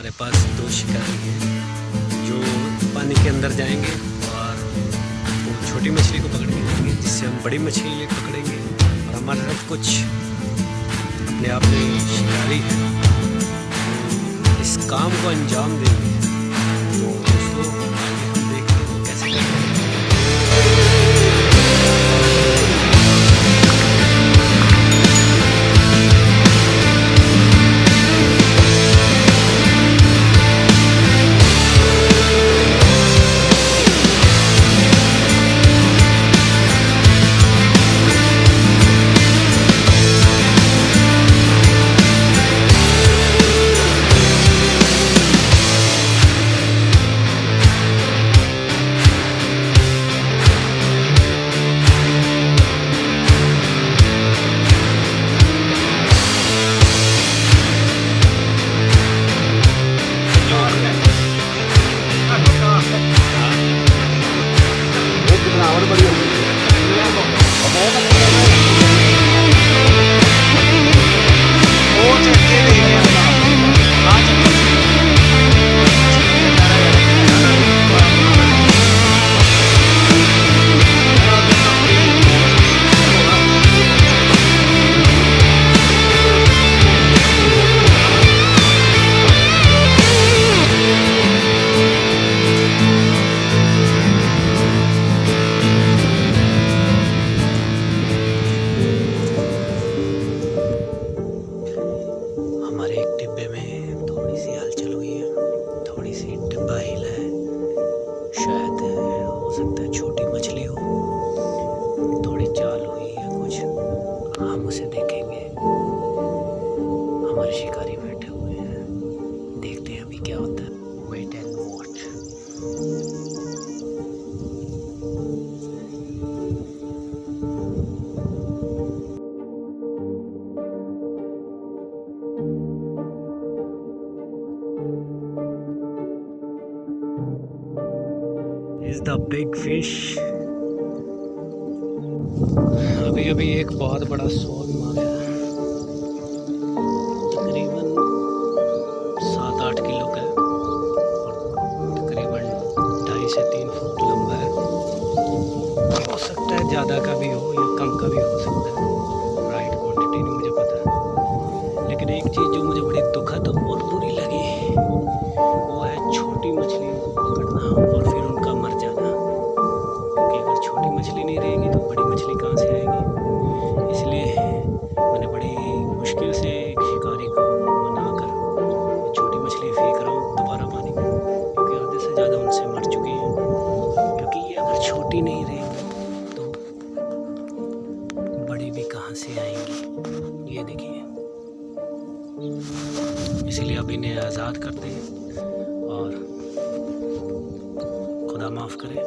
ہمارے پاس دو شکاری ہیں جو پانی کے اندر جائیں گے اور وہ چھوٹی مچھلی کو پکڑ کے لیں گے، جس سے ہم بڑی مچھلی لے پکڑیں گے اور ہمارے ساتھ کچھ اپنے آپ میں شکاری اس کام کو انجام دیں گے۔ گے۔ ہمارے شکاری بیٹھے ہوئے ہیں۔ دیکھتے ہیں ابھی کیا ہوتا ہے۔ Wait and watch the big fish ابھی ابھی ایک بہت بڑا سون مارا۔ سے تین فٹ لمبا ہے۔ ہو سکتا ہے زیادہ کا بھی ہو یا کم کا بھی ہو۔ کہاں سے آئیں گی؟ یہ دیکھیے اسی لیے اب انہیں آزاد کرتے ہیں اور خدا معاف کرے۔